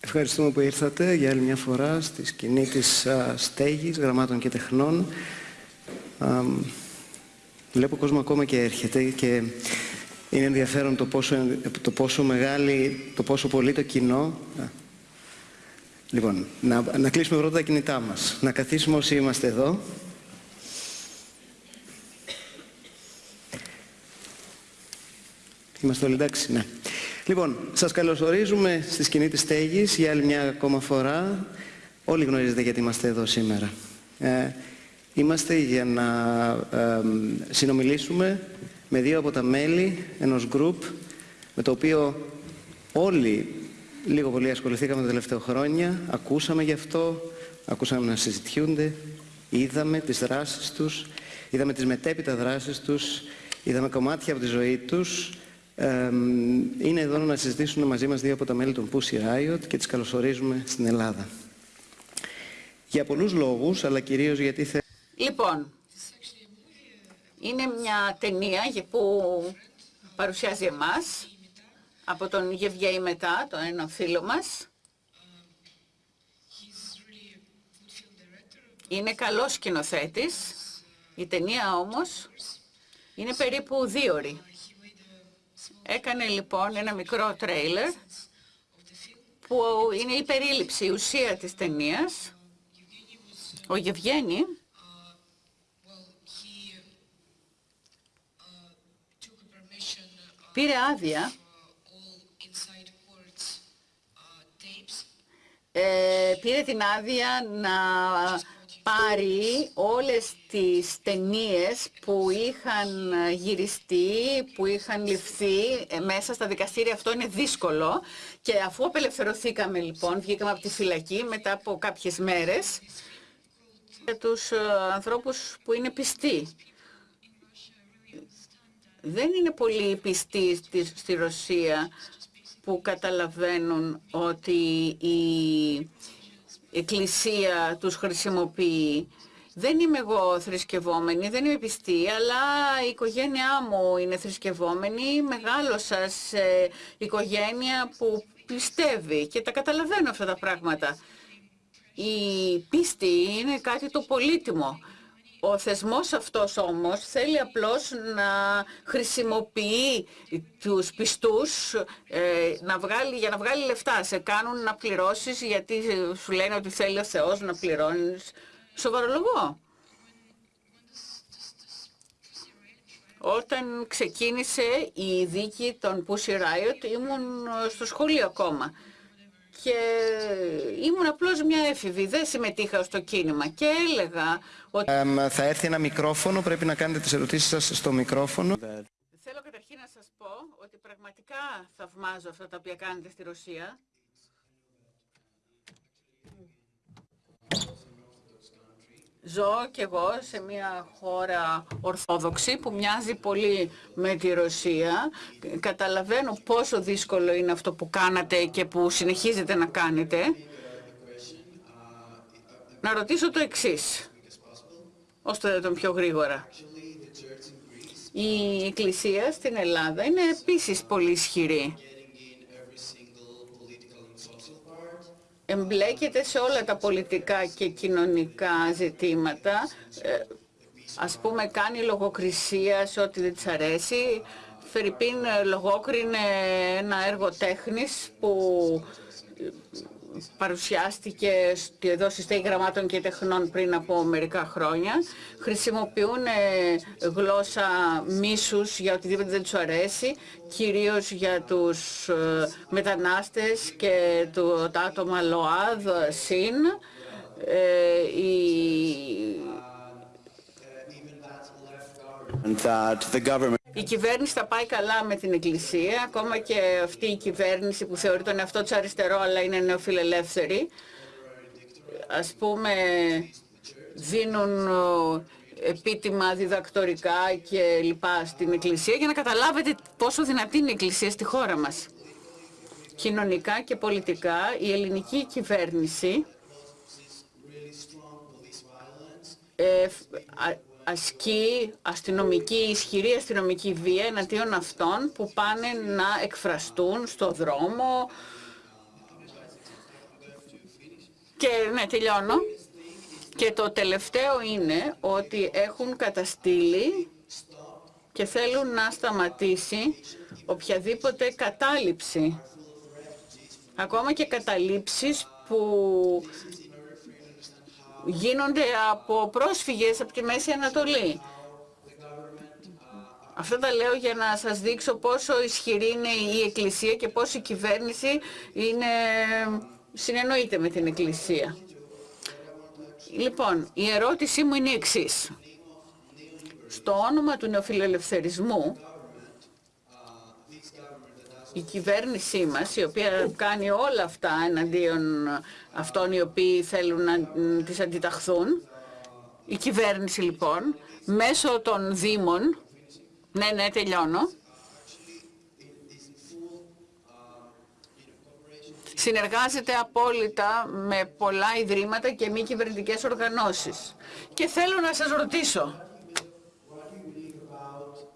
Ευχαριστούμε που ήρθατε για άλλη μια φορά στη σκηνή της α, στέγης, γραμμάτων και τεχνών. Α, βλέπω κόσμος ακόμα και έρχεται και είναι ενδιαφέρον το πόσο, το πόσο μεγάλη, το πόσο πολύ το κοινό. Λοιπόν, να, να κλείσουμε πρώτα τα κινητά μας. Να καθίσουμε όσοι είμαστε εδώ. Είμαστε όλοι εντάξει, ναι. Λοιπόν, σας καλωσορίζουμε στη σκηνή της στέγης για άλλη μια ακόμα φορά. Όλοι γνωρίζετε γιατί είμαστε εδώ σήμερα. Ε, είμαστε για να ε, συνομιλήσουμε με δύο από τα μέλη ενός group με το οποίο όλοι λίγο πολύ ασχοληθήκαμε τα τελευταία χρόνια, ακούσαμε γι' αυτό, ακούσαμε να συζητιούνται, είδαμε τις δράσεις τους, είδαμε τις μετέπειτα δράσεις τους, είδαμε κομμάτια από τη ζωή τους είναι εδώ να συζητήσουν μαζί μας δύο από τα μέλη των Pussy Riot και τις καλωσορίζουμε στην Ελλάδα. Για πολλούς λόγους, αλλά κυρίως γιατί θε... Λοιπόν, είναι μια ταινία που παρουσιάζει εμάς από τον Γευγέη Μετά, τον ένα φίλο μας. Είναι καλός σκηνοθέτης. Η ταινία όμως είναι περίπου δύο ώρες. Έκανε λοιπόν ένα μικρό τρέιλερ που είναι η περίληψη, η ουσία της ταινίας. Ο Γευγένη πήρε άδεια ε, πήρε την άδεια να πάρει όλες τις ταινίες που είχαν γυριστεί, που είχαν ληφθεί ε, μέσα στα δικαστήρια. Αυτό είναι δύσκολο. Και αφού απελευθερωθήκαμε λοιπόν, βγήκαμε από τη φυλακή μετά από κάποιες μέρες, για τους ε, ανθρώπους που είναι πιστοί. Δεν είναι πολύ πιστοί στη Ρωσία που καταλαβαίνουν ότι η Εκκλησία τους χρησιμοποιεί. Δεν είμαι εγώ θρησκευόμενη, δεν είμαι πιστή, αλλά η οικογένειά μου είναι θρησκευόμενη. Μεγάλωσα σε οικογένεια που πιστεύει και τα καταλαβαίνω αυτά τα πράγματα. Η πίστη είναι κάτι το πολύτιμο. Ο θεσμός αυτός όμως θέλει απλώς να χρησιμοποιεί τους πιστούς ε, να βγάλει, για να βγάλει λεφτά. Σε κάνουν να πληρώσεις γιατί σου λένε ότι θέλει ο Θεός να πληρώνεις. Σοβαρολογώ. Όταν ξεκίνησε η δίκη των Pussy Riot ήμουν στο σχολείο ακόμα και ήμουν απλώς μια έφηβη, δεν συμμετείχα στο κίνημα και έλεγα ότι... θα έρθει ένα μικρόφωνο, πρέπει να κάνετε τις ερωτήσεις σας στο μικρόφωνο. Θέλω καταρχήν να σας πω ότι πραγματικά θαυμάζω αυτά τα οποία κάνετε στη Ρωσία. Ζω κι εγώ σε μια χώρα ορθόδοξη που μοιάζει πολύ με τη Ρωσία. Καταλαβαίνω πόσο δύσκολο είναι αυτό που κάνατε και που συνεχίζετε να κάνετε. Να ρωτήσω το εξής, ώστε τον πιο γρήγορα. Η Εκκλησία στην Ελλάδα είναι επίσης πολύ ισχυρή. Εμπλέκεται σε όλα τα πολιτικά και κοινωνικά ζητήματα. Ε, ας πούμε κάνει λογοκρισία σε ό,τι δεν της αρέσει. Φερρυπίν λογόκρινε ένα έργο τέχνης που παρουσιάστηκε εδώ στη Στέγη Γραμμάτων και Τεχνών πριν από μερικά χρόνια. Χρησιμοποιούν ε, γλώσσα μίσους για οτιδήποτε δεν τους αρέσει, κυρίως για τους ε, μετανάστες και το, τα άτομα ΛΟΑΔ, ΣΥΝ. Ε, η... Η κυβέρνηση θα πάει καλά με την Εκκλησία, ακόμα και αυτή η κυβέρνηση που θεωρεί τον εαυτό της αριστερό αλλά είναι νεοφιλελεύθερη. Ας πούμε δίνουν επίτιμα διδακτορικά και λοιπά στην Εκκλησία για να καταλάβετε πόσο δυνατή είναι η Εκκλησία στη χώρα μας. Κοινωνικά και πολιτικά η ελληνική κυβέρνηση ε, ασκεί αστυνομική, ισχυρή αστυνομική βία εναντίον αυτών που πάνε να εκφραστούν στο δρόμο. Και ναι, τελειώνω. Και το τελευταίο είναι ότι έχουν καταστήλει και θέλουν να σταματήσει οποιαδήποτε κατάληψη. Ακόμα και καταλήψεις που γίνονται από πρόσφυγες από τη Μέση Ανατολή. Αυτό τα λέω για να σας δείξω πόσο ισχυρή είναι η Εκκλησία και πόσο η κυβέρνηση είναι, συνεννοείται με την Εκκλησία. Λοιπόν, η ερώτησή μου είναι η εξής. Στο όνομα του νεοφιλελευθερισμού, η κυβέρνησή μας, η οποία κάνει όλα αυτά εναντίον αυτών οι οποίοι θέλουν να τις αντιταχθούν, η κυβέρνηση λοιπόν, μέσω των Δήμων, ναι, ναι, τελειώνω, συνεργάζεται απόλυτα με πολλά ιδρύματα και μη κυβερνητικές οργανώσεις. Και θέλω να σας ρωτήσω,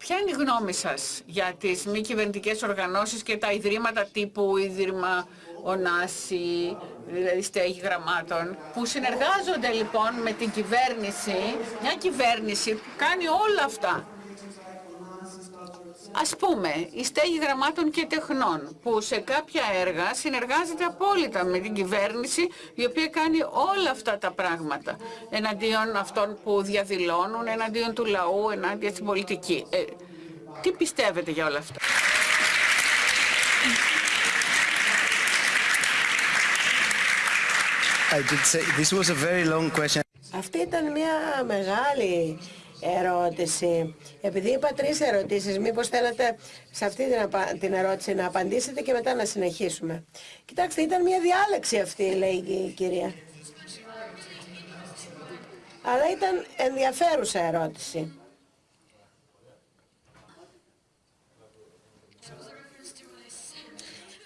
Ποια είναι η γνώμη σας για τις μη κυβερνητικές οργανώσεις και τα ιδρύματα τύπου Ίδρυμα Ονάση, δηλαδή στέγη γραμμάτων, που συνεργάζονται λοιπόν με την κυβέρνηση, μια κυβέρνηση που κάνει όλα αυτά; Ας πούμε, η στέγη γραμμάτων και τεχνών, που σε κάποια έργα συνεργάζεται απόλυτα με την κυβέρνηση, η οποία κάνει όλα αυτά τα πράγματα, εναντίον αυτών που διαδηλώνουν, εναντίον του λαού, εναντίον στην πολιτική. Ε, τι πιστεύετε για όλα αυτά; Αυτή ήταν μια μεγάλη ερώτηση. Επειδή είπα τρεις ερωτήσεις, μήπως θέλετε σε αυτή την ερώτηση να απαντήσετε και μετά να συνεχίσουμε. Κοιτάξτε, ήταν μια διάλεξη αυτή, λέει η κυρία. Αλλά ήταν ενδιαφέρουσα ερώτηση.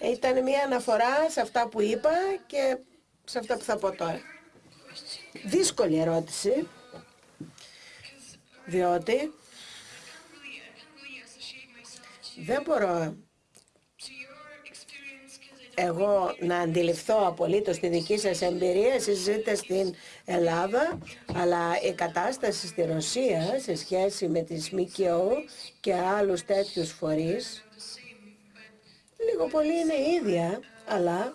Ήταν μια αναφορά σε αυτά που είπα και σε αυτά που θα πω τώρα. Δύσκολη ερώτηση διότι δεν μπορώ εγώ να αντιληφθώ απολύτως τη δική σας εμπειρία, εσείς ζείτε στην Ελλάδα, αλλά η κατάσταση στη Ρωσία σε σχέση με τη ΜΚΟ και άλλους τέτοιους φορείς, λίγο πολύ είναι ίδια, αλλά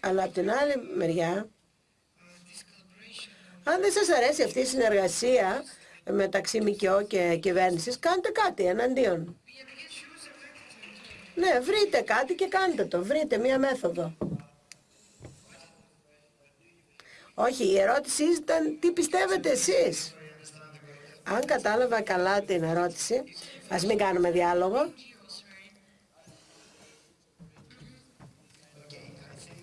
αλλά από την άλλη μεριά αν δεν σας αρέσει αυτή η συνεργασία μεταξύ ΜΚΟ και κυβέρνησης, κάντε κάτι εναντίον. Ναι, βρείτε κάτι και κάντε το. Βρείτε μία μέθοδο. Όχι, η ερώτηση ήταν τι πιστεύετε εσείς; Αν κατάλαβα καλά την ερώτηση, ας μην κάνουμε διάλογο.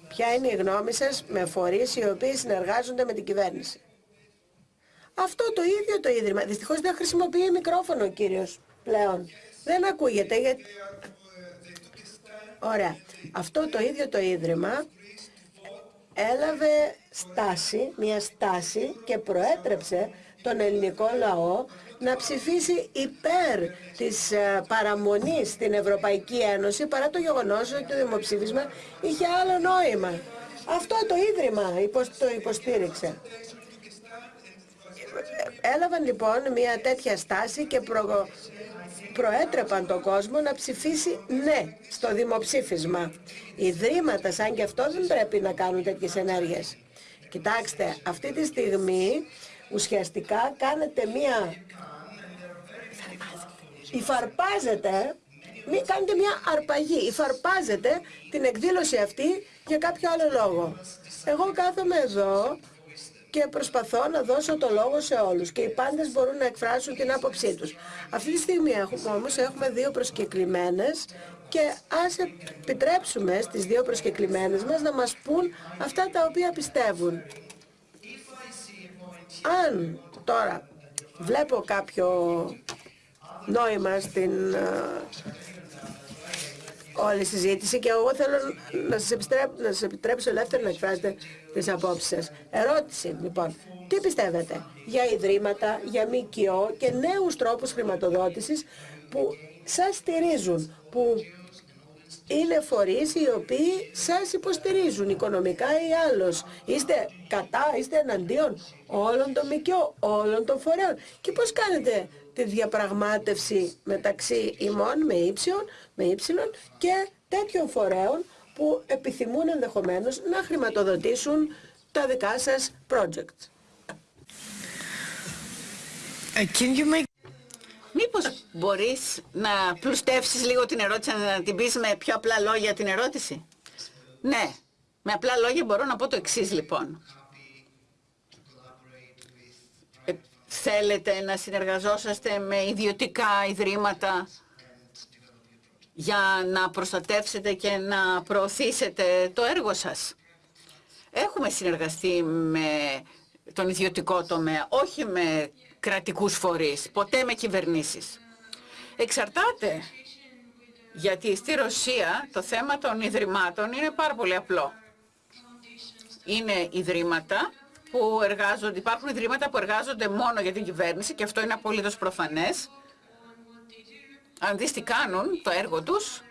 Ποια είναι η γνώμη σας με φορείς οι οποίοι συνεργάζονται με την κυβέρνηση; Αυτό το ίδιο το Ίδρυμα. Δυστυχώς δεν χρησιμοποιεί μικρόφωνο ο κύριος πλέον. Δεν ακούγεται γιατί... Ωραία. Αυτό το ίδιο το Ίδρυμα έλαβε στάση, μια στάση και προέτρεψε τον ελληνικό λαό να ψηφίσει υπέρ της ε, παραμονής στην Ευρωπαϊκή Ένωση παρά το γεγονός ότι το δημοψήφισμα είχε άλλο νόημα. Αυτό το Ίδρυμα το υποστήριξε. Έλαβαν λοιπόν μια τέτοια στάση και προ... προέτρεπαν τον κόσμο να ψηφίσει ναι στο δημοψήφισμα. Ιδρύματα σαν και αυτό δεν πρέπει να κάνουν τέτοιες ενέργειες. Κοιτάξτε, αυτή τη στιγμή ουσιαστικά κάνετε μία... Υφαρπάζετε, μην κάνετε μία αρπαγή. Υφαρπάζετε την εκδήλωση αυτή για κάποιο άλλο λόγο. Εγώ κάθομαι εδώ και προσπαθώ να δώσω το λόγο σε όλους και οι πάντες μπορούν να εκφράσουν την άποψή τους. Αυτή τη στιγμή έχουμε όμως έχουμε δύο προσκεκλημένες και ας επιτρέψουμε στις δύο προσκεκλημένες μας να μας πούν αυτά τα οποία πιστεύουν. Αν τώρα βλέπω κάποιο νόημα στην όλη η συζήτηση και εγώ θέλω να σας, επιτρέψω, να σας επιτρέψω ελεύθερα να εκφράσετε τις απόψεις σας. Ερώτηση λοιπόν, τι πιστεύετε για ιδρύματα, για ΜΚΟ και νέους τρόπους χρηματοδότησης που σας στηρίζουν, που είναι φορείς οι οποίοι σας υποστηρίζουν οικονομικά ή άλλως. Είστε κατά, είστε εναντίον όλων των ΜΚΟ, όλων των φορέων. Και πώς κάνετε τη διαπραγμάτευση μεταξύ ημών με ύψιον, με ύψιλον και τέτοιων φορέων που επιθυμούν ενδεχομένως να χρηματοδοτήσουν τα δικά σας project. Uh, Μήπως μπορείς να πλουστεύσεις λίγο την ερώτηση, να την πεις με πιο απλά λόγια την ερώτηση; Ναι, με απλά λόγια μπορώ να πω το εξής λοιπόν. Ε, θέλετε να συνεργαζόσαστε με ιδιωτικά ιδρύματα για να προστατεύσετε και να προωθήσετε το έργο σας; Έχουμε συνεργαστεί με τον ιδιωτικό τομέα, όχι με κρατικούς φορείς, ποτέ με κυβερνήσεις. Εξαρτάται, γιατί στη Ρωσία το θέμα των ιδρυμάτων είναι πάρα πολύ απλό. Είναι ιδρύματα που εργάζονται, υπάρχουν ιδρύματα που εργάζονται μόνο για την κυβέρνηση και αυτό είναι απολύτως προφανές. Αν δεις τι κάνουν, το έργο τους,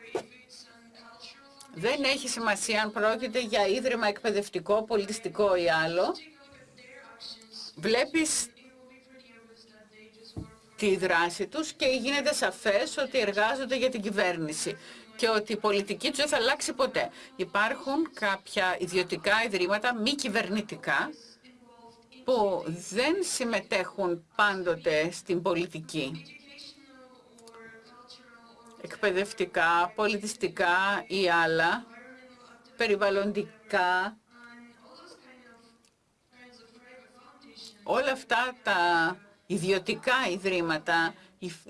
δεν έχει σημασία αν πρόκειται για ίδρυμα εκπαιδευτικό, πολιτιστικό ή άλλο. Βλέπεις τη δράση τους και γίνεται σαφές ότι εργάζονται για την κυβέρνηση και ότι η πολιτική τους δεν θα αλλάξει ποτέ. Υπάρχουν κάποια ιδιωτικά ιδρύματα μη κυβερνητικά που δεν συμμετέχουν πάντοτε στην πολιτική. Εκπαιδευτικά, πολιτιστικά ή άλλα, περιβαλλοντικά. Όλα αυτά τα ιδιωτικά ιδρύματα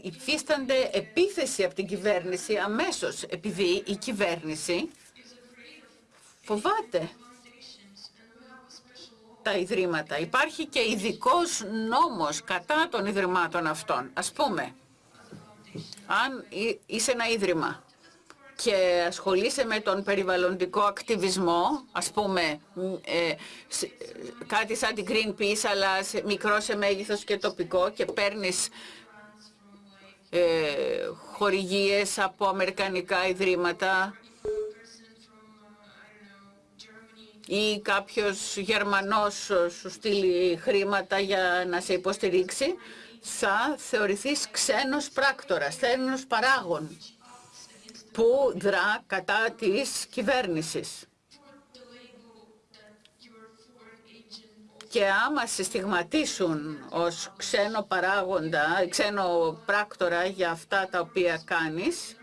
υφίστανται επίθεση από την κυβέρνηση αμέσως, επειδή η κυβέρνηση φοβάται τα ιδρύματα. Υπάρχει και ειδικός νόμος κατά των ιδρυμάτων αυτών. Ας πούμε, αν είσαι ένα ίδρυμα και ασχολείσαι με τον περιβαλλοντικό ακτιβισμό, ας πούμε ε, κάτι σαν την Greenpeace αλλά μικρό σε μέγεθος και τοπικό και παίρνεις ε, χορηγίες από αμερικανικά ιδρύματα ή κάποιος Γερμανός σου στείλει χρήματα για να σε υποστηρίξει, θα θεωρηθείς ξένος πράκτορας, ξένος παράγων που δρά κατά της κυβέρνησης. Και άμα σε στιγματίσουν ως ξένο παράγοντα, ξένο πράκτορα για αυτά τα οποία κάνεις,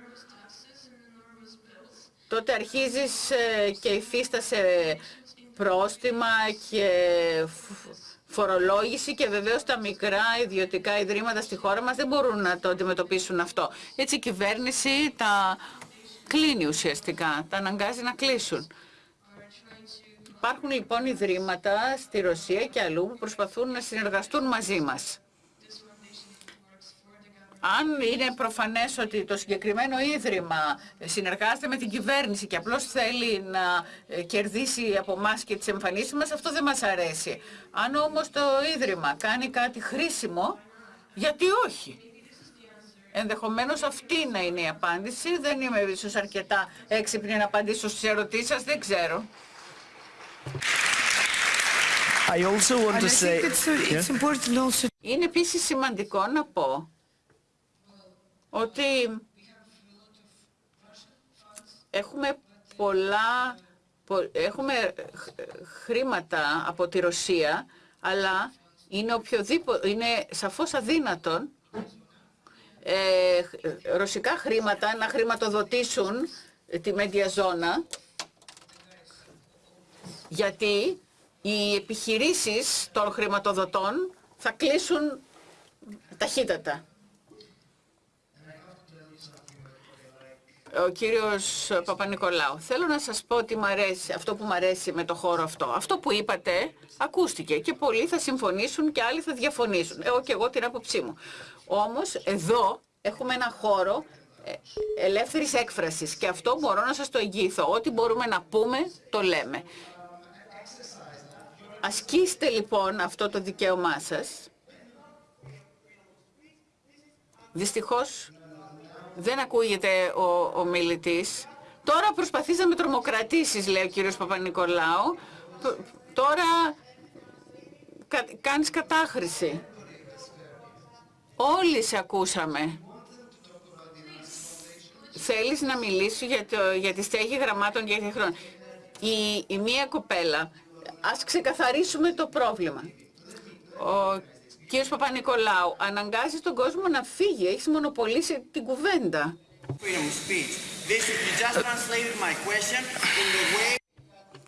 τότε αρχίζεις ε, και υφίστασε πρόστιμα και φορολόγηση και βεβαίως τα μικρά ιδιωτικά ιδρύματα στη χώρα μας δεν μπορούν να το αντιμετωπίσουν αυτό. Έτσι η κυβέρνηση τα κλείνει ουσιαστικά, τα αναγκάζει να κλείσουν. Υπάρχουν λοιπόν ιδρύματα στη Ρωσία και αλλού που προσπαθούν να συνεργαστούν μαζί μας. Αν είναι προφανές ότι το συγκεκριμένο ίδρυμα συνεργάζεται με την κυβέρνηση και απλώς θέλει να ε, κερδίσει από εμάς και τις εμφανίσεις μας, αυτό δεν μας αρέσει. Αν όμως το ίδρυμα κάνει κάτι χρήσιμο, γιατί όχι; Ενδεχομένως αυτή να είναι η απάντηση. Δεν είμαι ίσως αρκετά έξυπνη να απαντήσω στις ερωτήσεις σας, δεν ξέρω. Είναι επίσης σημαντικό να πω ότι έχουμε πολλά, έχουμε χρήματα από τη Ρωσία, αλλά είναι, οποιοδήποτε, είναι σαφώς αδύνατον ε, ρωσικά χρήματα να χρηματοδοτήσουν τη Μεντιαζόνα γιατί οι επιχειρήσεις των χρηματοδοτών θα κλείσουν ταχύτατα. ο κύριος Παπα-Νικολάου. Θέλω να σας πω ότι αρέσει, αυτό που μου αρέσει με το χώρο αυτό. Αυτό που είπατε ακούστηκε και πολλοί θα συμφωνήσουν και άλλοι θα διαφωνήσουν. Εγώ και εγώ την άποψή μου. Όμως εδώ έχουμε ένα χώρο ε, ελεύθερης έκφρασης και αυτό μπορώ να σας το εγγύθω. Ό,τι μπορούμε να πούμε το λέμε. Ασκήστε λοιπόν αυτό το δικαίωμά σας. Δυστυχώς δεν ακούγεται ο, ο μιλητής. Τώρα προσπαθείς να με τρομοκρατήσεις, λέει ο κύριος Παπα-Νικολάου. Τώρα κα, κάνεις κατάχρηση. Όλοι σε ακούσαμε. Θέλεις να μιλήσεις για, το, για τη στέγη γραμμάτων για χρόνο. Η, η μία κοπέλα, ας ξεκαθαρίσουμε το πρόβλημα. Ο κύριος Παπα-Νικολάου αναγκάζει τον κόσμο να φύγει, έχεις μονοπολίσει την κουβέντα.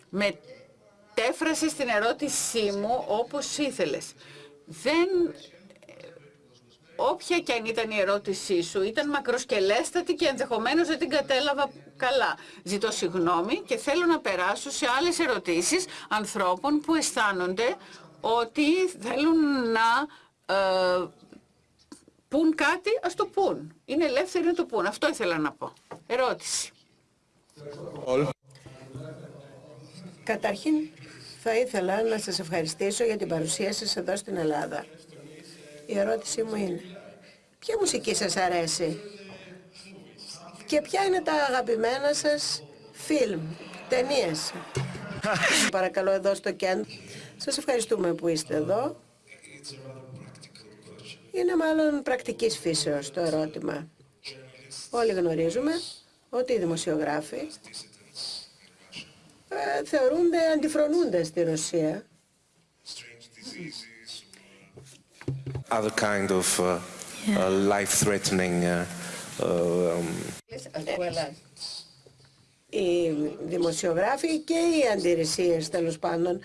Μετέφρασες την ερώτησή μου όπως ήθελες. Δεν όποια και αν ήταν η ερώτησή σου, ήταν μακροσκελέστατη και ενδεχομένως δεν την κατέλαβα καλά. Ζητώ συγγνώμη και θέλω να περάσω σε άλλες ερωτήσεις ανθρώπων που αισθάνονται ότι θέλουν να ε, πούν κάτι, ας το πούν. Είναι ελεύθεροι να το πούν. Αυτό ήθελα να πω. Ερώτηση. Καταρχήν θα ήθελα να σας ευχαριστήσω για την παρουσία σας εδώ στην Ελλάδα. Η ερώτησή μου είναι, ποια μουσική σας αρέσει; Και ποια είναι τα αγαπημένα σας φιλμ, ταινίες; Παρακαλώ εδώ στο κέντρο. Σας ευχαριστούμε που είστε εδώ. Είναι μάλλον πρακτικής φύσεως το ερώτημα. Όλοι γνωρίζουμε ότι οι δημοσιογράφοι ε, θεωρούνται αντιφρονούνται στη Ρωσία other kind of uh, uh, life-threatening uh, um, οι δημοσιογράφοι και οι αντιρρησίες τέλος πάντων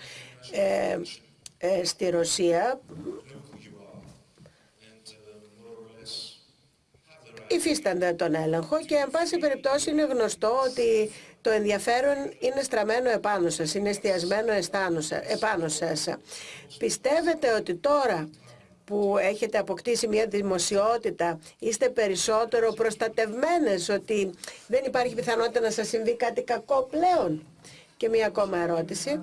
ε, ε, στη Ρωσία υφίστανται τον έλεγχο και εν πάση περιπτώσει είναι γνωστό ότι το ενδιαφέρον είναι στραμμένο επάνω σας, είναι εστιασμένο επάνω σας. Πιστεύετε ότι τώρα που έχετε αποκτήσει μια δημοσιότητα, είστε περισσότερο προστατευμένες, ότι δεν υπάρχει πιθανότητα να σας συμβεί κάτι κακό πλέον; Και μια ακόμα ερώτηση.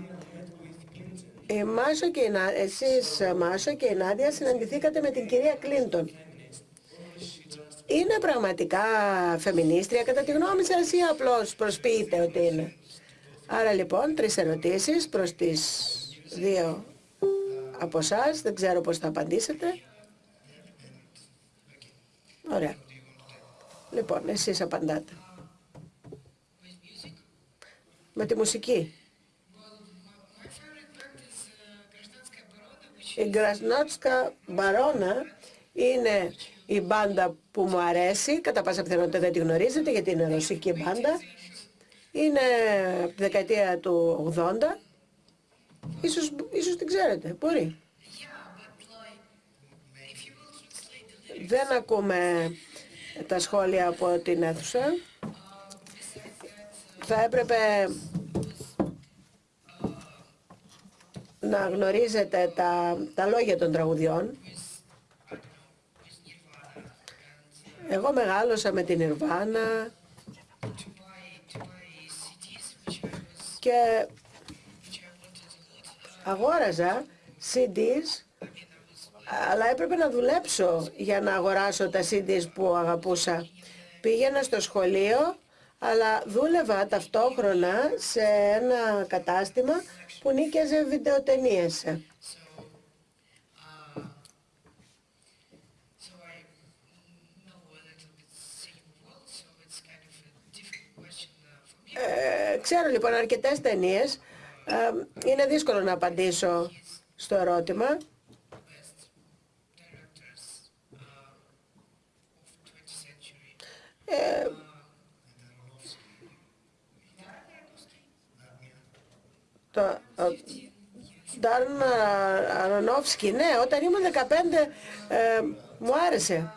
Η Μάσο και η εσείς Μάσο και η Νάντια συναντηθήκατε με την κυρία Κλίντον. Είναι πραγματικά φεμινίστρια κατά τη γνώμη σας ή απλώς προσποιείτε ότι είναι; Άρα λοιπόν τρεις ερωτήσεις προς τις δύο από εσάς. Δεν ξέρω πώς θα απαντήσετε. Ωραία. Λοιπόν, εσείς απαντάτε. Με τη μουσική. Η Γκρασνότσκα Μπαρόνα είναι η μπάντα που μου αρέσει. Κατά πάσα πιθανότητα δεν τη γνωρίζετε γιατί είναι ρωσική μπάντα. Είναι από τη δεκαετία του 80 Ίσως, ίσως την ξέρετε, μπορεί. Δεν ακούμε τα σχόλια από την αίθουσα. Θα έπρεπε να γνωρίζετε τα, τα λόγια των τραγουδιών. Εγώ μεγάλωσα με την Ιρβάνα και αγόραζα CDs αλλά έπρεπε να δουλέψω για να αγοράσω τα CDs που αγαπούσα. Πήγαινα στο σχολείο, αλλά δούλευα ταυτόχρονα σε ένα κατάστημα που νίκιαζε βιντεοτενίες. Ε, ξέρω λοιπόν αρκετές ταινίες είναι δύσκολο να απαντήσω στο ερώτημα. Ε, το Ντάρν Αρονόφσκι, ναι, όταν ήμουν 15 ε, μου άρεσε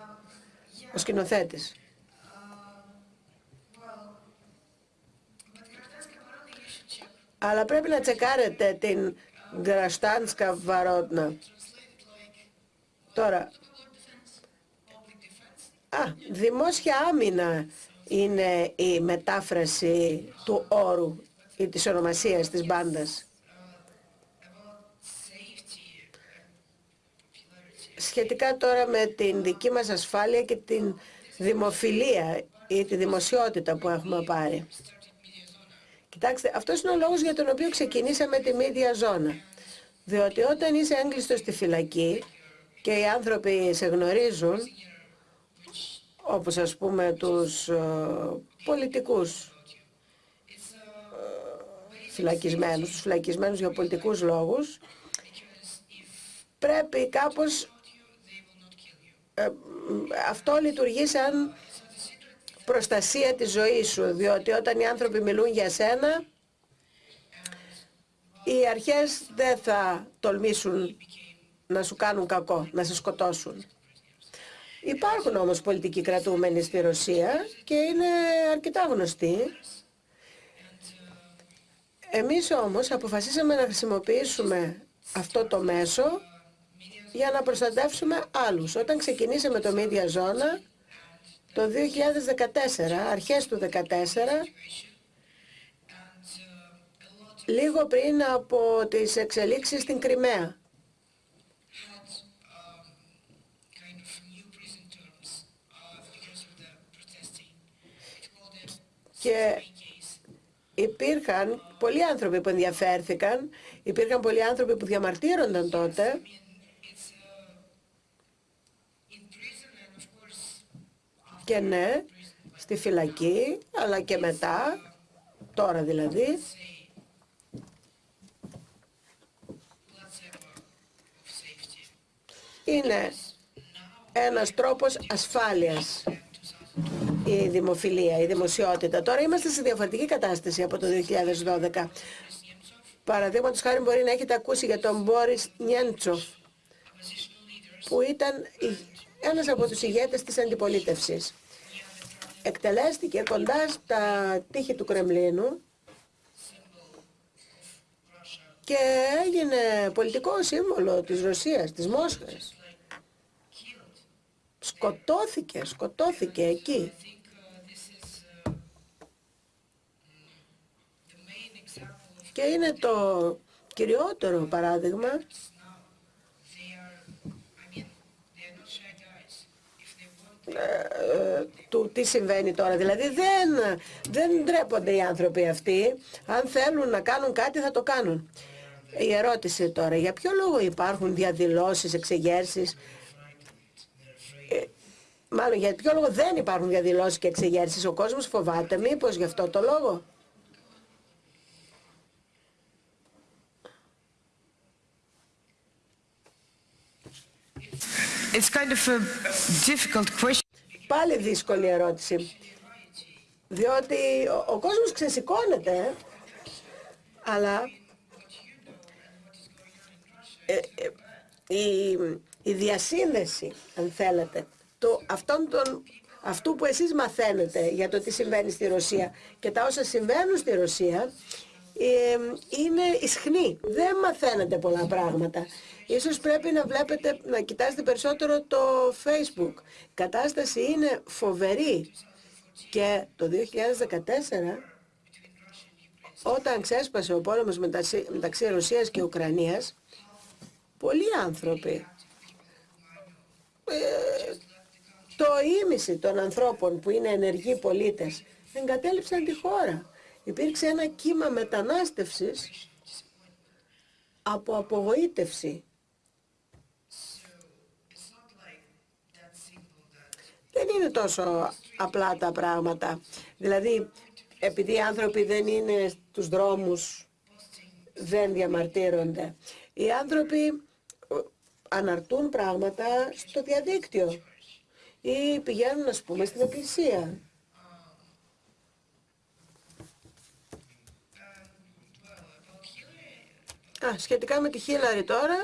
ο σκηνοθέτης. Αλλά πρέπει να τσεκάρετε την Γκραστάνσκα Βαρότνα. Τώρα, α, δημόσια άμυνα είναι η μετάφραση του όρου ή της ονομασίας της μπάντας. Σχετικά τώρα με την δική μας ασφάλεια και την δημοφιλία ή τη δημοσιότητα που έχουμε πάρει. Κοιτάξτε, αυτός είναι ο λόγος για τον οποίο ξεκινήσαμε τη μίδια ζώνα. Διότι όταν είσαι έγκλειστος στη φυλακή και οι άνθρωποι σε γνωρίζουν, όπως ας πούμε τους ε, πολιτικούς ε, φυλακισμένους, τους φυλακισμένους για πολιτικούς λόγους, πρέπει κάπως ε, αυτό λειτουργεί σαν προστασία της ζωής σου, διότι όταν οι άνθρωποι μιλούν για σένα, οι αρχές δεν θα τολμήσουν να σου κάνουν κακό, να σε σκοτώσουν. Υπάρχουν όμως πολιτικοί κρατούμενοι στη Ρωσία και είναι αρκετά γνωστοί. Εμείς όμως αποφασίσαμε να χρησιμοποιήσουμε αυτό το μέσο για να προστατεύσουμε άλλους. Όταν ξεκινήσαμε το Media Zona, το 2014, αρχές του 2014, λίγο πριν από τις εξελίξεις στην Κρυμαία. Και υπήρχαν πολλοί άνθρωποι που ενδιαφέρθηκαν, υπήρχαν πολλοί άνθρωποι που διαμαρτύρονταν τότε και ναι, στη φυλακή, αλλά και μετά, τώρα δηλαδή, είναι ένας τρόπος ασφάλειας η δημοφιλία, η δημοσιότητα. Τώρα είμαστε σε διαφορετική κατάσταση από το 2012. Παραδείγματος χάρη μπορεί να έχετε ακούσει για τον Μπόρις Νιέντσοφ, που ήταν ένας από τους ηγέτες της αντιπολίτευσης. Εκτελέστηκε κοντά στα τείχη του Κρεμλίνου και έγινε πολιτικό σύμβολο της Ρωσίας, της Μόσχας. Σκοτώθηκε, σκοτώθηκε εκεί. Και είναι το κυριότερο παράδειγμα του τι συμβαίνει τώρα. Δηλαδή δεν, δεν ντρέπονται οι άνθρωποι αυτοί. Αν θέλουν να κάνουν κάτι θα το κάνουν. Η ερώτηση τώρα, για ποιο λόγο υπάρχουν διαδηλώσεις, εξεγέρσεις, ε, μάλλον για ποιο λόγο δεν υπάρχουν διαδηλώσεις και εξεγέρσεις, ο κόσμος φοβάται μήπως γι' αυτό το λόγο; It's kind of a difficult question. Πάλι δύσκολη ερώτηση. Διότι ο, ο κόσμος ξεσηκώνεται, αλλά ε, ε, η, η διασύνδεση, αν θέλετε, το, αυτόν τον, αυτού που εσείς μαθαίνετε για το τι συμβαίνει στη Ρωσία και τα όσα συμβαίνουν στη Ρωσία, ε, είναι ισχνή. Δεν μαθαίνετε πολλά πράγματα. Ίσως πρέπει να βλέπετε, να κοιτάζετε περισσότερο το Facebook. Η κατάσταση είναι φοβερή. Και το 2014, όταν ξέσπασε ο πόλεμος μεταξύ, μεταξύ Ρωσίας και Ουκρανίας, πολλοί άνθρωποι, ε, το ίμιση των ανθρώπων που είναι ενεργοί πολίτες, εγκατέλειψαν τη χώρα. Υπήρξε ένα κύμα μετανάστευσης από απογοήτευση δεν είναι τόσο απλά τα πράγματα. Δηλαδή, επειδή οι άνθρωποι δεν είναι στους δρόμους, δεν διαμαρτύρονται. Οι άνθρωποι ε, αναρτούν πράγματα στο διαδίκτυο ή πηγαίνουν, ας πούμε, στην εκκλησία. Α, σχετικά με τη Χίλαρη τώρα,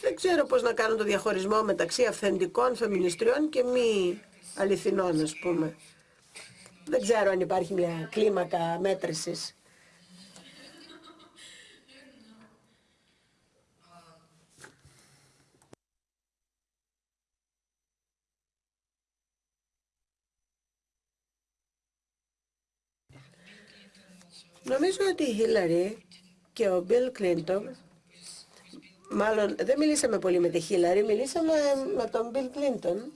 δεν ξέρω πώς να κάνω το διαχωρισμό μεταξύ αυθεντικών φεμινιστριών και μη αληθινών, ας πούμε. Δεν ξέρω αν υπάρχει μια κλίμακα μέτρησης. Νομίζω ότι η Χίλαρη και ο Μπιλ Κλίντον, μάλλον δεν μιλήσαμε πολύ με τη Χίλαρη, μιλήσαμε με τον Μπιλ Κλίντον.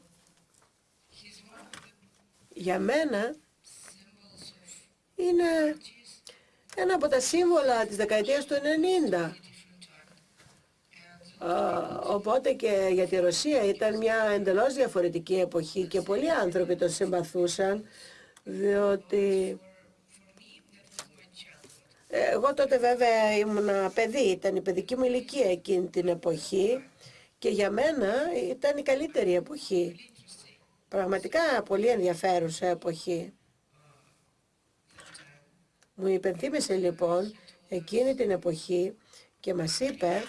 Για μένα είναι ένα από τα σύμβολα της δεκαετίας του 90. Οπότε και για τη Ρωσία ήταν μια εντελώς διαφορετική εποχή και πολλοί άνθρωποι το συμπαθούσαν διότι εγώ τότε βέβαια ήμουν παιδί, ήταν η παιδική μου ηλικία εκείνη την εποχή και για μένα ήταν η καλύτερη εποχή. Πραγματικά πολύ ενδιαφέρουσα εποχή. Μου υπενθύμησε λοιπόν εκείνη την εποχή και μας είπε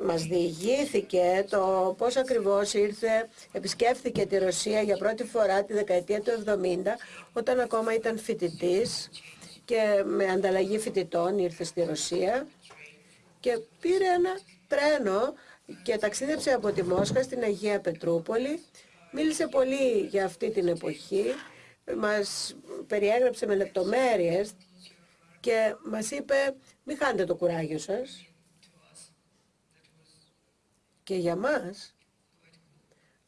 μας διηγήθηκε το πώς ακριβώς ήρθε, επισκέφθηκε τη Ρωσία για πρώτη φορά τη δεκαετία του 70 όταν ακόμα ήταν φοιτητής και με ανταλλαγή φοιτητών ήρθε στη Ρωσία και πήρε ένα τρένο και ταξίδεψε από τη Μόσχα στην Αγία Πετρούπολη. Μίλησε πολύ για αυτή την εποχή, μας περιέγραψε με λεπτομέρειες και μας είπε μην χάνετε το κουράγιο σας και για μας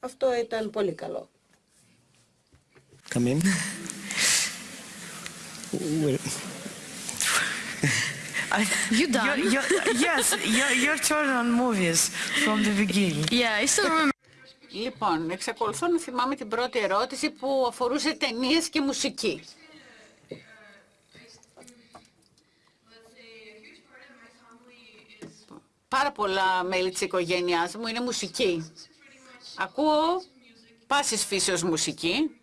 αυτό ήταν πολύ καλό. Come in. You done? Your, your, yes, your, your turn on movies from the beginning. Yeah, I still remember. Λοιπόν, εξακολουθώ να θυμάμαι την πρώτη ερώτηση που αφορούσε ταινίες και μουσική. Πάρα πολλά μέλη της οικογένειάς μου είναι μουσική. Ακούω πάσης φύσεως μουσική,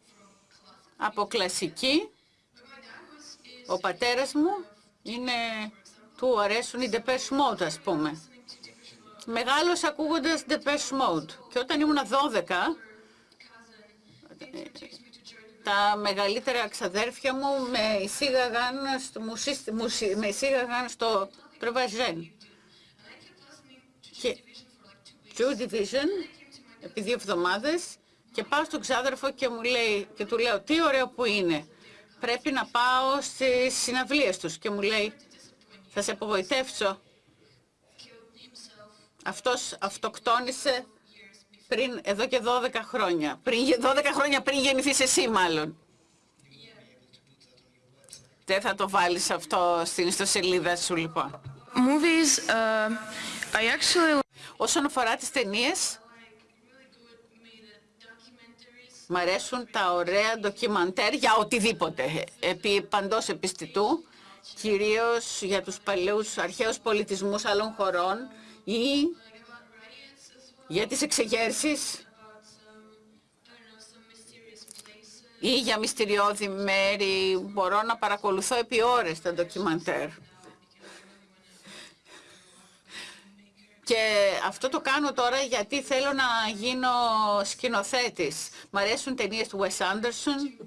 από κλασική. Ο πατέρας μου είναι, του αρέσουν οι Depeche Mode ας πούμε. Μεγάλος ακούγοντας Depeche Mode. Και όταν ήμουν 12, τα μεγαλύτερα ξαδέρφια μου με εισήγαγαν στο, μουσί, με εισήγαγαν στο Πρεβαζέν. Και Joy Division, επί δύο εβδομάδες, και πάω στον ξάδερφο και μου λέει, και του λέω, τι ωραίο που είναι. Πρέπει να πάω στις συναυλίες τους. Και μου λέει, θα σε απογοητεύσω. Αυτός αυτοκτόνησε πριν, εδώ και 12 χρόνια. Πριν, 12 χρόνια πριν γεννηθείς εσύ μάλλον. Δεν θα το βάλεις αυτό στην ιστοσελίδα σου λοιπόν. Movies, uh, I actually... Όσον αφορά τις ταινίες, μ' αρέσουν τα ωραία ντοκιμαντέρ για οτιδήποτε, επί παντός επιστητού, κυρίως για τους παλαιούς αρχαίους πολιτισμούς άλλων χωρών ή για τις εξεγέρσεις ή για μυστηριώδη μέρη. Μπορώ να παρακολουθώ επί ώρες τα ντοκιμαντέρ. Και αυτό το κάνω τώρα γιατί θέλω να γίνω σκηνοθέτης. Μ' αρέσουν ταινίες του Wes Anderson,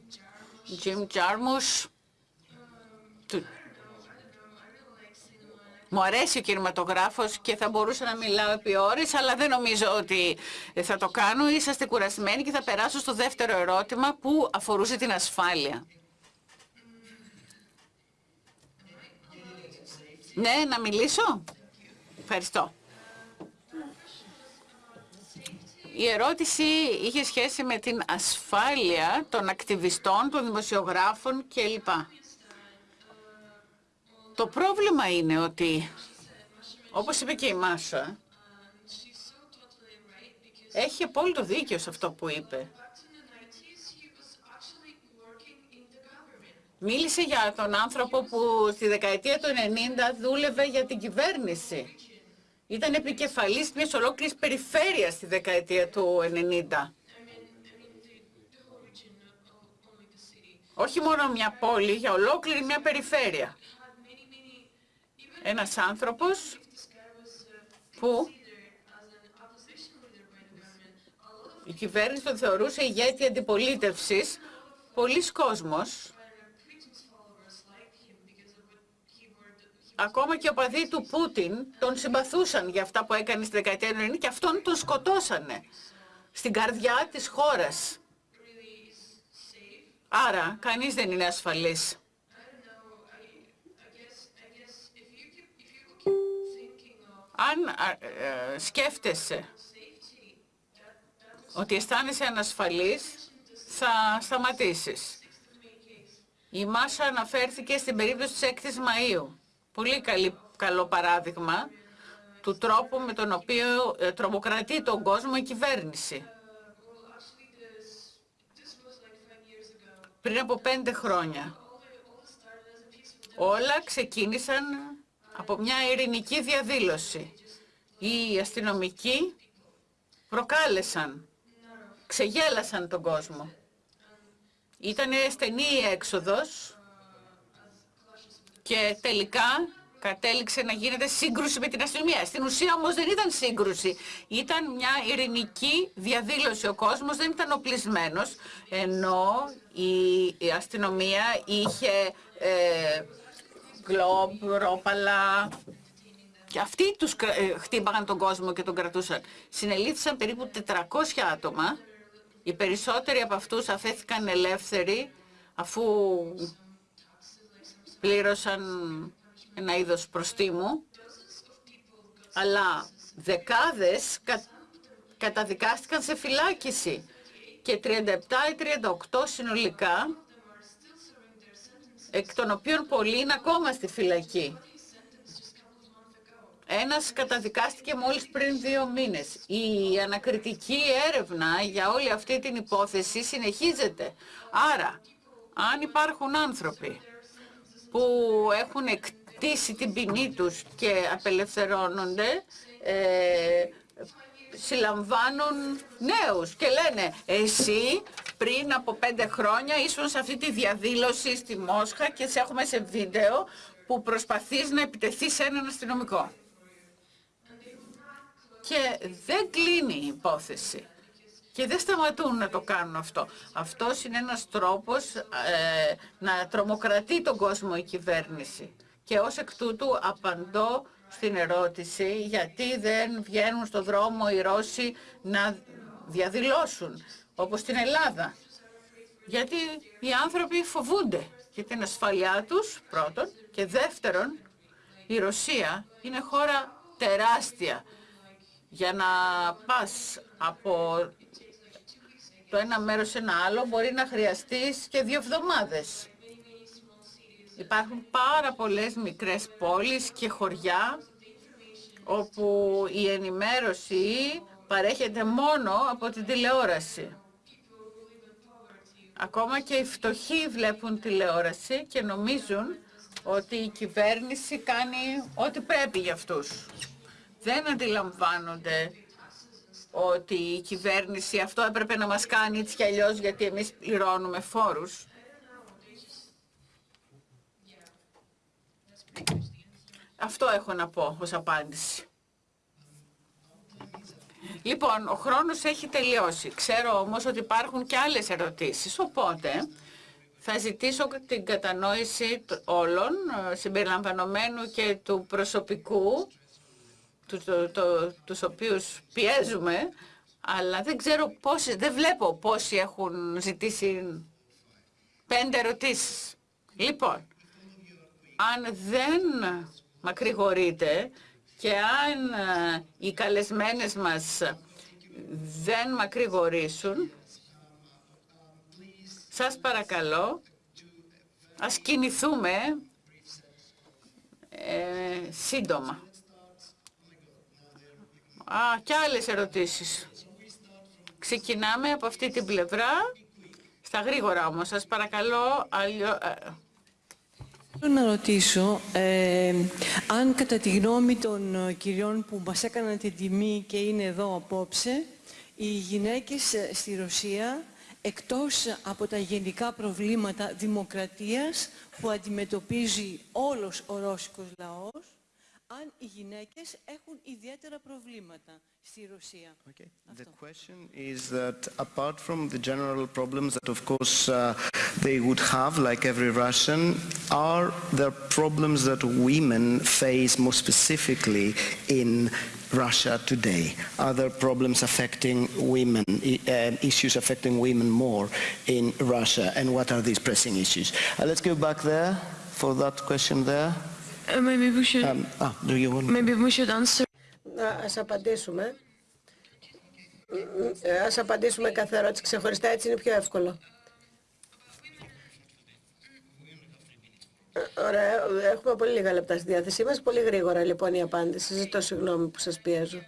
Jim Jarmusch. Μου αρέσει ο κινηματογράφος και θα μπορούσα να μιλάω επί ώρες, αλλά δεν νομίζω ότι θα το κάνω. Είσαστε κουρασμένοι και θα περάσω στο δεύτερο ερώτημα που αφορούσε την ασφάλεια. Ναι, να μιλήσω; Ευχαριστώ. Η ερώτηση είχε σχέση με την ασφάλεια των ακτιβιστών, των δημοσιογράφων κλπ. Το πρόβλημα είναι ότι, όπως είπε και η Μάσα, έχει απόλυτο δίκιο σε αυτό που είπε. Μίλησε για τον άνθρωπο που στη δεκαετία του 90 δούλευε για την κυβέρνηση. Ήταν επικεφαλής μιας ολόκληρης περιφέρειας στη δεκαετία του 90. Όχι μόνο μια πόλη, για ολόκληρη μια περιφέρεια. Ένας άνθρωπος που η κυβέρνηση τον θεωρούσε ηγέτη αντιπολίτευσης. Πολλοί κόσμος, ακόμα και ο παδί του Πούτιν, τον συμπαθούσαν για αυτά που έκανε στη δεκαετία του 90 και αυτόν τον σκοτώσανε στην καρδιά της χώρας. Άρα, κανείς δεν είναι ασφαλής. Αν α, ε, σκέφτεσαι ότι αισθάνεσαι ανασφαλής, θα σταματήσεις. Η Μάσα αναφέρθηκε στην περίπτωση της 6ης Μαΐου. Πολύ καλή, καλό παράδειγμα του τρόπου με τον οποίο ε, τρομοκρατεί τον κόσμο η κυβέρνηση. Πριν από πέντε χρόνια. Όλα ξεκίνησαν από μια ειρηνική διαδήλωση. Οι αστυνομικοί προκάλεσαν, ξεγέλασαν τον κόσμο. Ήταν στενή η έξοδος και τελικά κατέληξε να γίνεται σύγκρουση με την αστυνομία. Στην ουσία όμως δεν ήταν σύγκρουση. Ήταν μια ειρηνική διαδήλωση. Ο κόσμος δεν ήταν οπλισμένος, ενώ η αστυνομία είχε ε, γκλόμπ, ρόπαλα. Και αυτοί τους ε, χτύπαγαν τον κόσμο και τον κρατούσαν. Συνελήφθησαν περίπου 400 άτομα. Οι περισσότεροι από αυτούς αφέθηκαν ελεύθεροι αφού πλήρωσαν ένα είδος προστίμου. Αλλά δεκάδες κα, καταδικάστηκαν σε φυλάκιση και 37 ή 38 συνολικά εκ των οποίων πολλοί είναι ακόμα στη φυλακή. Ένας καταδικάστηκε μόλις πριν δύο μήνες. Η ανακριτική έρευνα για όλη αυτή την υπόθεση συνεχίζεται. Άρα, αν υπάρχουν άνθρωποι που έχουν εκτίσει την ποινή τους και απελευθερώνονται, ε, συλλαμβάνουν νέους και λένε εσύ πριν από πέντε χρόνια ήσουν σε αυτή τη διαδήλωση στη Μόσχα και σε έχουμε σε βίντεο που προσπαθείς να επιτεθείς σε έναν αστυνομικό. Και δεν κλείνει η υπόθεση. Και δεν σταματούν να το κάνουν αυτό. Αυτός είναι ένας τρόπος ε, να τρομοκρατεί τον κόσμο η κυβέρνηση. Και ως εκ τούτου απαντώ στην ερώτηση γιατί δεν βγαίνουν στο δρόμο οι Ρώσοι να διαδηλώσουν, όπως στην Ελλάδα. Γιατί οι άνθρωποι φοβούνται για την ασφαλειά τους, πρώτον, και δεύτερον, η Ρωσία είναι χώρα τεράστια. Για να πας από το ένα μέρος σε ένα άλλο μπορεί να χρειαστείς και δύο εβδομάδες. Υπάρχουν πάρα πολλές μικρές πόλεις και χωριά όπου η ενημέρωση παρέχεται μόνο από την τηλεόραση. Ακόμα και οι φτωχοί βλέπουν τηλεόραση και νομίζουν ότι η κυβέρνηση κάνει ό,τι πρέπει για αυτούς. Δεν αντιλαμβάνονται ότι η κυβέρνηση αυτό έπρεπε να μας κάνει έτσι κι αλλιώς γιατί εμείς πληρώνουμε φόρους. Αυτό έχω να πω ως απάντηση. Λοιπόν, ο χρόνος έχει τελειώσει. Ξέρω όμως ότι υπάρχουν και άλλες ερωτήσεις, οπότε θα ζητήσω την κατανόηση όλων, ε, συμπεριλαμβανομένου και του προσωπικού, του, το, το, τους οποίους πιέζουμε, αλλά δεν ξέρω πόσοι, δεν βλέπω πόσοι έχουν ζητήσει πέντε ερωτήσεις. Λοιπόν, αν δεν μακρηγορείτε και αν ε, οι καλεσμένες μας δεν μακρηγορήσουν, σας παρακαλώ, ας κινηθούμε ε, σύντομα. Α, και άλλες ερωτήσεις. Ξεκινάμε από αυτή την πλευρά, στα γρήγορα όμως. Σας παρακαλώ, αλλιώ, ε, Θέλω να ρωτήσω ε, αν κατά τη γνώμη των ε, κυριών που μας έκαναν την τιμή και είναι εδώ απόψε, οι γυναίκες ε, στη Ρωσία, εκτός από τα γενικά προβλήματα δημοκρατίας που αντιμετωπίζει όλος ο ρώσικος λαός, αν οι γυναίκες έχουν ιδιαίτερα προβλήματα στη Ρωσία. Okay. The question is that apart from the general problems that of course uh, they would have like every Russian, are there problems that women face more specifically in Russia today? Are there problems affecting women, i- uh, issues affecting women more in Russia? And what are these pressing issues? Uh, let's go back there for that question there. Uh, maybe we should Um, ah, do you want? maybe we should answer Να, ας απαντήσουμε. Ε, Ας απαντήσουμε κάθε ερώτηση ξεχωριστά, έτσι είναι πιο εύκολο. Ε, Ωραία, έχουμε πολύ λίγα λεπτά στη διάθεσή μας. Πολύ γρήγορα λοιπόν η απάντηση. Ζητώ συγγνώμη που σας πιέζω.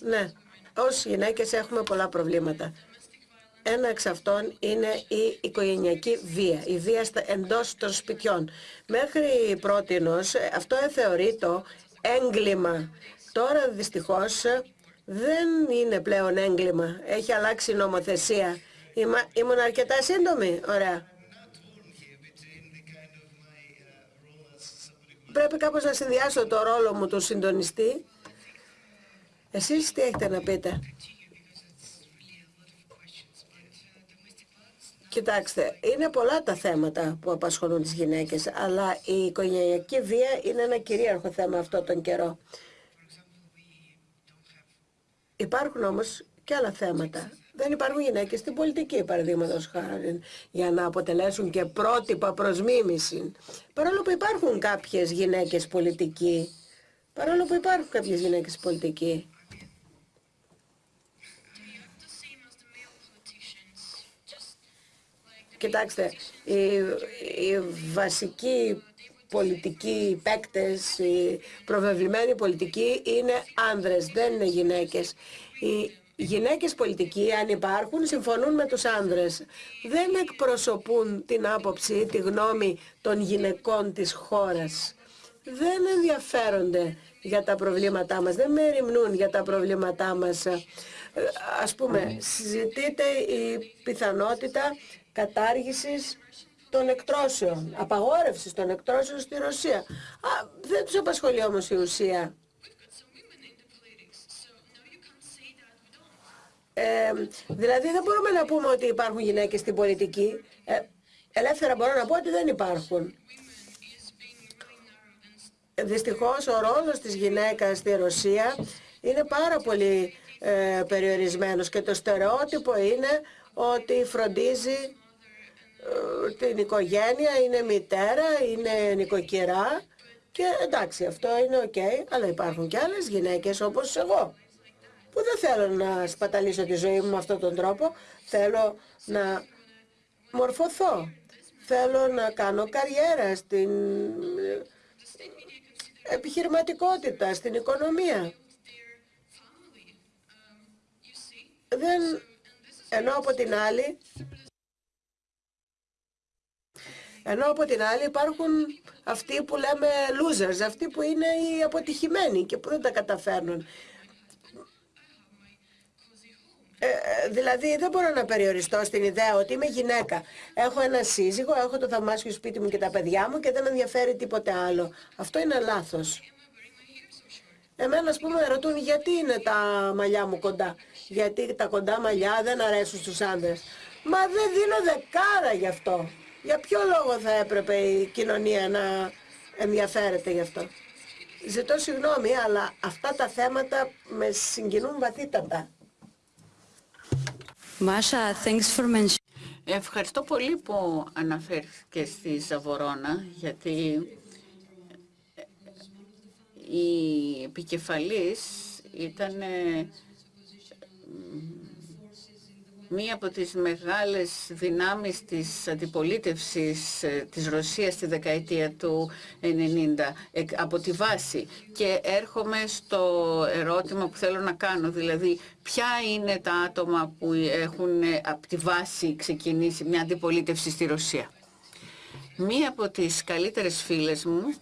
Ναι, ως γυναίκες έχουμε πολλά προβλήματα. Ένα εξ αυτών είναι η οικογενειακή βία, η βία στα- εντός των σπιτιών. Μέχρι πρότινος ε, αυτό θεωρείται έγκλημα. Τώρα δυστυχώς ε, δεν είναι πλέον έγκλημα. Έχει αλλάξει η νομοθεσία. Είμα, ήμουν αρκετά σύντομη. Ωραία. Πρέπει κάπως να συνδυάσω το ρόλο μου του συντονιστή. Εσείς τι έχετε να πείτε; Κοιτάξτε, είναι πολλά τα θέματα που απασχολούν τις γυναίκες, αλλά η οικογενειακή βία είναι ένα κυρίαρχο θέμα αυτό τον καιρό. Υπάρχουν όμως και άλλα θέματα. Δεν υπάρχουν γυναίκες στην πολιτική, παραδείγματος χάρη, για να αποτελέσουν και πρότυπα προς μίμηση. Παρόλο που υπάρχουν κάποιες γυναίκες πολιτικοί, παρόλο που υπάρχουν κάποιες γυναίκες πολιτικοί, Κοιτάξτε, οι, οι βασικοί πολιτικοί παίκτες, οι προβεβλημένοι πολιτικοί είναι άνδρες, δεν είναι γυναίκες. Οι γυναίκες πολιτικοί, αν υπάρχουν, συμφωνούν με τους άνδρες. Δεν εκπροσωπούν την άποψη, τη γνώμη των γυναικών της χώρας. Δεν ενδιαφέρονται για τα προβλήματά μας, δεν μεριμνούν για τα προβλήματά μας. Ε, Ας πούμε, συζητείται η πιθανότητα κατάργησης των εκτρώσεων, απαγόρευσης των εκτρώσεων στη Ρωσία. Α, δεν τους απασχολεί όμως η ουσία. Ε, δηλαδή δεν μπορούμε να πούμε ότι υπάρχουν γυναίκες στην πολιτική. Ε, ελεύθερα μπορώ να πω ότι δεν υπάρχουν. Δυστυχώς ο ρόλος της γυναίκας στη Ρωσία είναι πάρα πολύ ε, περιορισμένος και το στερεότυπο είναι ότι φροντίζει ε, την οικογένεια, είναι μητέρα, είναι νοικοκυρά. Και εντάξει αυτό είναι οκ, αλλά υπάρχουν και άλλες γυναίκες όπως εγώ που δεν θέλω να σπαταλήσω τη ζωή μου με αυτόν τον τρόπο, θέλω να μορφωθώ, θέλω να κάνω καριέρα στην ε, επιχειρηματικότητα, στην οικονομία. Δεν, ενώ από την άλλη, ενώ από την άλλη υπάρχουν αυτοί που λέμε losers, αυτοί που είναι οι αποτυχημένοι και που δεν τα καταφέρνουν. Ε, ε, δηλαδή δεν μπορώ να περιοριστώ στην ιδέα ότι είμαι γυναίκα. Έχω ένα σύζυγο, έχω το θαυμάσιο σπίτι μου και τα παιδιά μου και δεν με ενδιαφέρει τίποτε άλλο. Αυτό είναι λάθος. Εμένα, ας πούμε, ρωτούν γιατί είναι τα μαλλιά μου κοντά; Γιατί τα κοντά μαλλιά δεν αρέσουν στους άνδρες. Μα δεν δίνω δεκάρα γι' αυτό. Για ποιο λόγο θα έπρεπε η κοινωνία να ενδιαφέρεται γι' αυτό; Ζητώ συγγνώμη, αλλά αυτά τα θέματα με συγκινούν βαθύτατα. Masha, thanks for mentioning. Ευχαριστώ πολύ που αναφέρθηκες στη Ζαβορώνα, γιατί η επικεφαλής ήταν ε, μία από τις μεγάλες δυνάμεις της αντιπολίτευσης ε, της Ρωσίας στη δεκαετία του 90 εκ- από τη βάση. Και έρχομαι στο ερώτημα που θέλω να κάνω, δηλαδή ποια είναι τα άτομα που έχουν ε, από τη βάση ξεκινήσει μια αντιπολίτευση στη Ρωσία; Μία από τις καλύτερες φίλες μου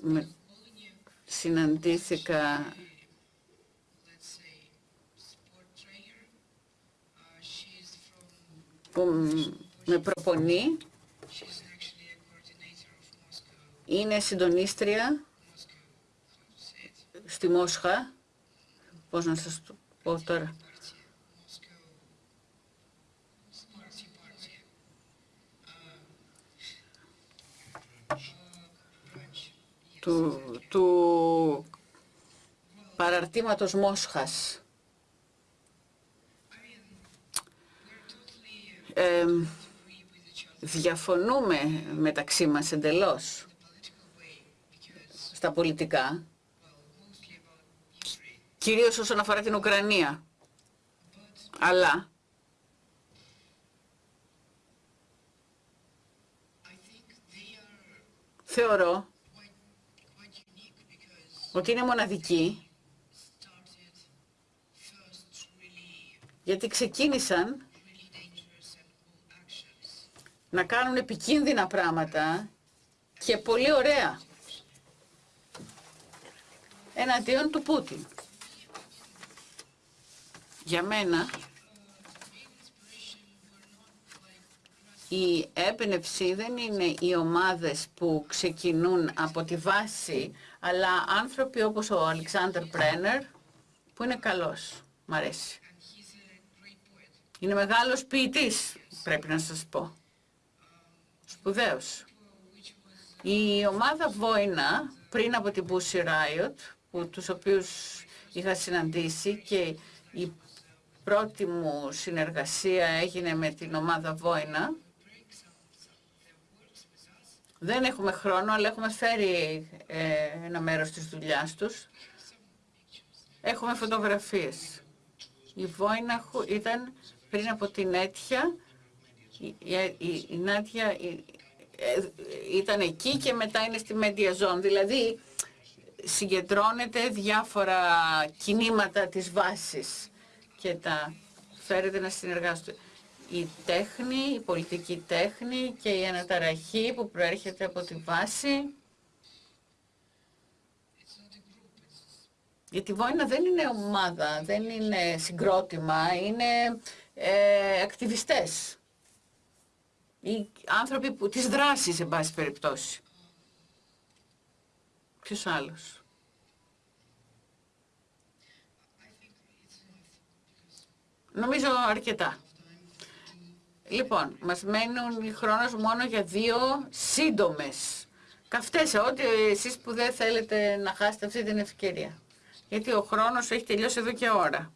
με, συναντήθηκα που μ- με προπονεί είναι συντονίστρια στη Μόσχα. Πώς να σας το πω τώρα. του, του παραρτήματος Μόσχας. Ε, διαφωνούμε μεταξύ μας εντελώς στα πολιτικά, κυρίως όσον αφορά την Ουκρανία. Αλλά θεωρώ ότι είναι μοναδική γιατί ξεκίνησαν να κάνουν επικίνδυνα πράγματα και πολύ ωραία εναντίον του Πούτιν. Για μένα η έμπνευση δεν είναι οι ομάδες που ξεκινούν από τη βάση, αλλά άνθρωποι όπως ο Αλεξάνδρ Πρένερ, που είναι καλός, μ' αρέσει. Είναι μεγάλος ποιητής, πρέπει να σας πω. Σπουδαίος. Η ομάδα Βόινα, πριν από την Pussy Riot, που, τους οποίους είχα συναντήσει και η πρώτη μου συνεργασία έγινε με την ομάδα Βόινα, δεν έχουμε χρόνο, αλλά έχουμε φέρει ε, ένα μέρος της δουλειάς τους. Έχουμε φωτογραφίες. Η Βόινα ήταν πριν από την Έτια, η, η, η Νάτια ε, ήταν εκεί και μετά είναι στη Media Zone. Δηλαδή συγκεντρώνεται διάφορα κινήματα της βάσης και τα φέρετε να συνεργάζονται η τέχνη, η πολιτική τέχνη και η αναταραχή που προέρχεται από τη βάση. Γιατί η Βόηνα δεν είναι ομάδα, δεν είναι συγκρότημα, είναι ε, ακτιβιστές. Οι άνθρωποι που, της δράσης, σε πάση περιπτώσει. Ποιος άλλος; Νομίζω αρκετά. Λοιπόν, μας μένουν χρόνος μόνο για δύο σύντομες καυτές, ό,τι εσείς που δεν θέλετε να χάσετε αυτή την ευκαιρία. Γιατί ο χρόνος έχει τελειώσει εδώ και ώρα.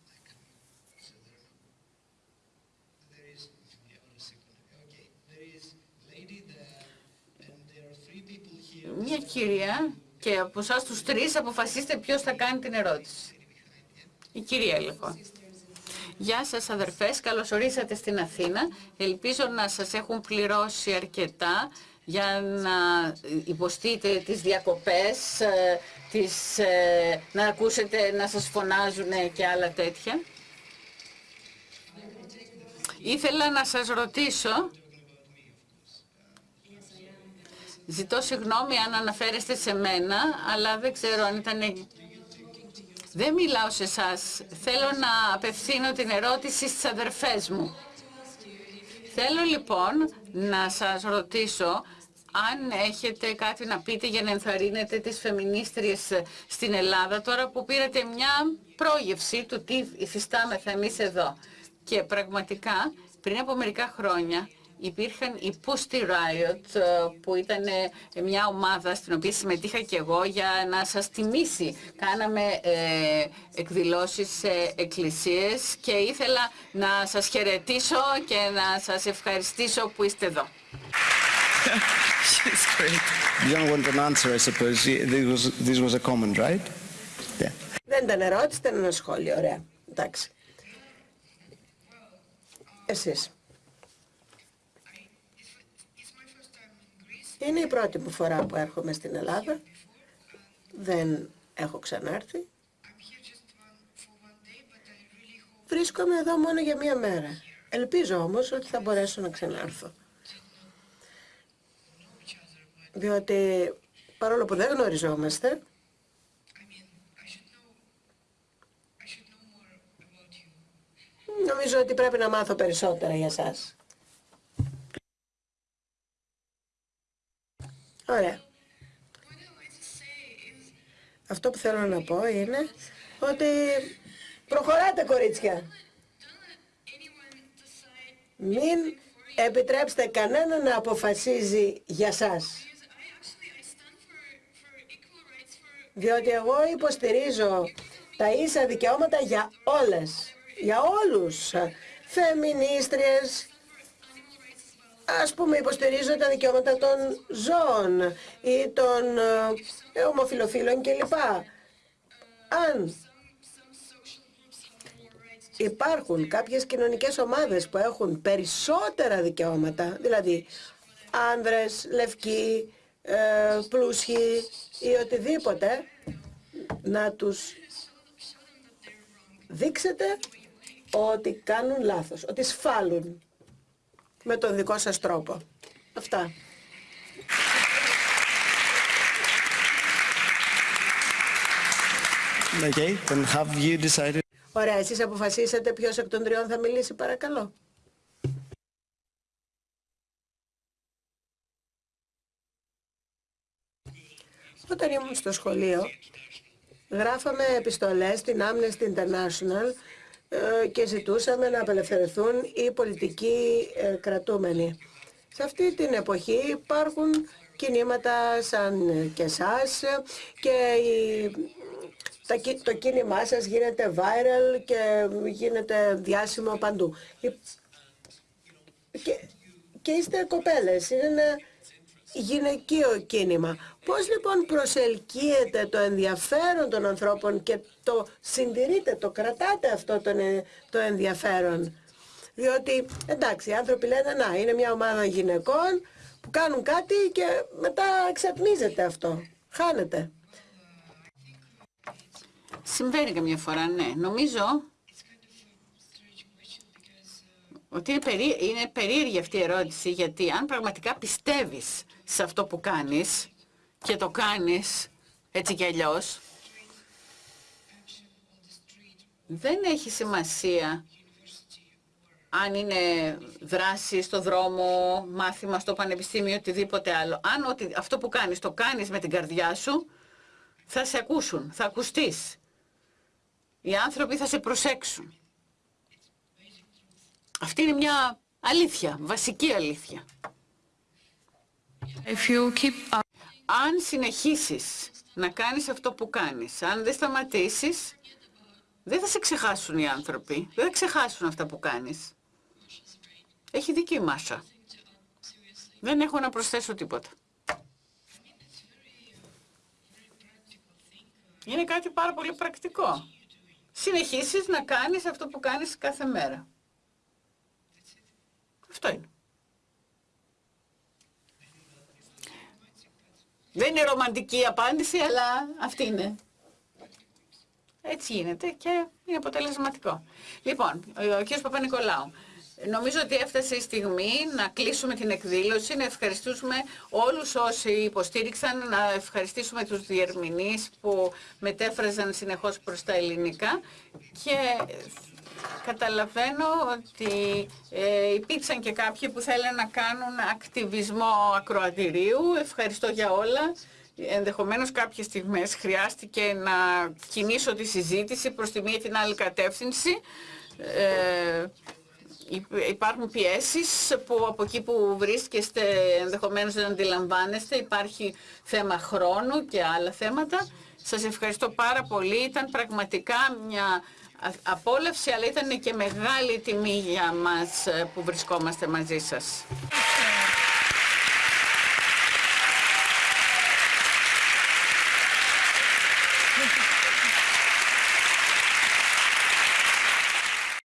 Μια κυρία και από εσάς τους τρεις αποφασίστε ποιος θα κάνει την ερώτηση. Η κυρία λοιπόν. Γεια σας αδερφές, καλώς ορίσατε στην Αθήνα. Ελπίζω να σας έχουν πληρώσει αρκετά για να υποστείτε τις διακοπές, ε, τις, ε, να ακούσετε να σας φωνάζουν και άλλα τέτοια. Ήθελα να σας ρωτήσω, ζητώ συγγνώμη αν αναφέρεστε σε μένα, αλλά δεν ξέρω αν ήταν δεν μιλάω σε εσάς. Θέλω να απευθύνω την ερώτηση στις αδερφές μου. Θέλω λοιπόν να σας ρωτήσω αν έχετε κάτι να πείτε για να ενθαρρύνετε τις φεμινίστριες στην Ελλάδα τώρα που πήρατε μια πρόγευση του τι υφιστάμεθα εμείς εδώ. Και πραγματικά πριν από μερικά χρόνια υπήρχαν οι Pussy Riot ε, που ήταν ε, μια ομάδα στην οποία συμμετείχα και εγώ για να σας τιμήσει. Κάναμε ε, εκδηλώσεις σε εκκλησίες και ήθελα να σας χαιρετήσω και να σας ευχαριστήσω που είστε εδώ. Δεν ήταν ερώτηση, ήταν ένα σχόλιο. Ωραία. Εντάξει. Εσείς. Είναι η πρώτη μου φορά που έρχομαι στην Ελλάδα. Δεν έχω ξανάρθει. Βρίσκομαι εδώ μόνο για μία μέρα. Ελπίζω όμως ότι θα μπορέσω να ξανάρθω. Διότι παρόλο που δεν γνωριζόμαστε, νομίζω ότι πρέπει να μάθω περισσότερα για σας. Ωραία. Αυτό που θέλω να πω είναι ότι προχωράτε κορίτσια. Μην επιτρέψετε κανένα να αποφασίζει για σας. Διότι εγώ υποστηρίζω τα ίσα δικαιώματα για όλες, για όλους. Φεμινίστριες, ας πούμε υποστηρίζω τα δικαιώματα των ζώων ή των ε, ομοφιλοφίλων κλπ. Αν υπάρχουν κάποιες κοινωνικές ομάδες που έχουν περισσότερα δικαιώματα, δηλαδή άνδρες, λευκοί, ε, πλούσιοι ή οτιδήποτε, να τους δείξετε ότι κάνουν λάθος, ότι σφάλουν με τον δικό σας τρόπο. Αυτά. Okay, then have you decided... Ωραία, εσείς αποφασίσατε ποιος εκ των τριών θα μιλήσει, παρακαλώ. Όταν ήμουν στο σχολείο, γράφαμε επιστολές στην Amnesty International ε, και ζητούσαμε να απελευθερωθούν οι πολιτικοί ε, κρατούμενοι. Σε αυτή την εποχή υπάρχουν κινήματα σαν και εσάς και το κίνημά σας γίνεται viral και γίνεται διάσημο παντού. Και, και είστε κοπέλες, είναι ένα γυναικείο κίνημα. Πώς λοιπόν προσελκύεται το ενδιαφέρον των ανθρώπων και το συντηρείτε, το κρατάτε αυτό το, το ενδιαφέρον; Διότι εντάξει, οι άνθρωποι λένε να είναι μια ομάδα γυναικών που κάνουν κάτι και μετά εξατμίζεται αυτό. Χάνεται. Συμβαίνει καμιά φορά, ναι. Νομίζω ότι είναι, περί... είναι περίεργη αυτή η ερώτηση γιατί αν πραγματικά πιστεύεις σε αυτό που κάνεις και το κάνεις έτσι κι αλλιώς, δεν έχει σημασία αν είναι δράση στο δρόμο, μάθημα στο πανεπιστήμιο, οτιδήποτε άλλο. Αν ότι αυτό που κάνεις το κάνεις με την καρδιά σου, θα σε ακούσουν, θα ακουστείς. Οι άνθρωποι θα σε προσέξουν. Αυτή είναι μια αλήθεια, βασική αλήθεια. Αν συνεχίσεις να κάνεις αυτό που κάνεις, αν δεν σταματήσεις, δεν θα σε ξεχάσουν οι άνθρωποι. Δεν θα ξεχάσουν αυτά που κάνεις. Έχει δίκιο η Μάσα. Δεν έχω να προσθέσω τίποτα. Είναι κάτι πάρα πολύ πρακτικό. Συνεχίσεις να κάνεις αυτό που κάνεις κάθε μέρα. Αυτό είναι. Δεν είναι ρομαντική απάντηση, αλλά αυτή είναι. Έτσι γίνεται και είναι αποτελεσματικό. Λοιπόν, ο κ. Παπα-Νικολάου, νομίζω ότι έφτασε η στιγμή να κλείσουμε την εκδήλωση, να ευχαριστήσουμε όλους όσοι υποστήριξαν, να ευχαριστήσουμε τους διερμηνείς που μετέφραζαν συνεχώς προς τα ελληνικά και Καταλαβαίνω ότι ε, υπήρξαν και κάποιοι που θέλουν να κάνουν ακτιβισμό ακροατηρίου. Ευχαριστώ για όλα. Ενδεχομένως κάποιες στιγμές χρειάστηκε να κινήσω τη συζήτηση προς τη μία την άλλη κατεύθυνση. Ε, υπάρχουν πιέσεις που από εκεί που βρίσκεστε ενδεχομένως δεν αντιλαμβάνεστε. Υπάρχει θέμα χρόνου και άλλα θέματα. Σας ευχαριστώ πάρα πολύ. Ήταν πραγματικά μια απόλαυση, αλλά ήταν και μεγάλη τιμή για μας ε, που βρισκόμαστε μαζί σας.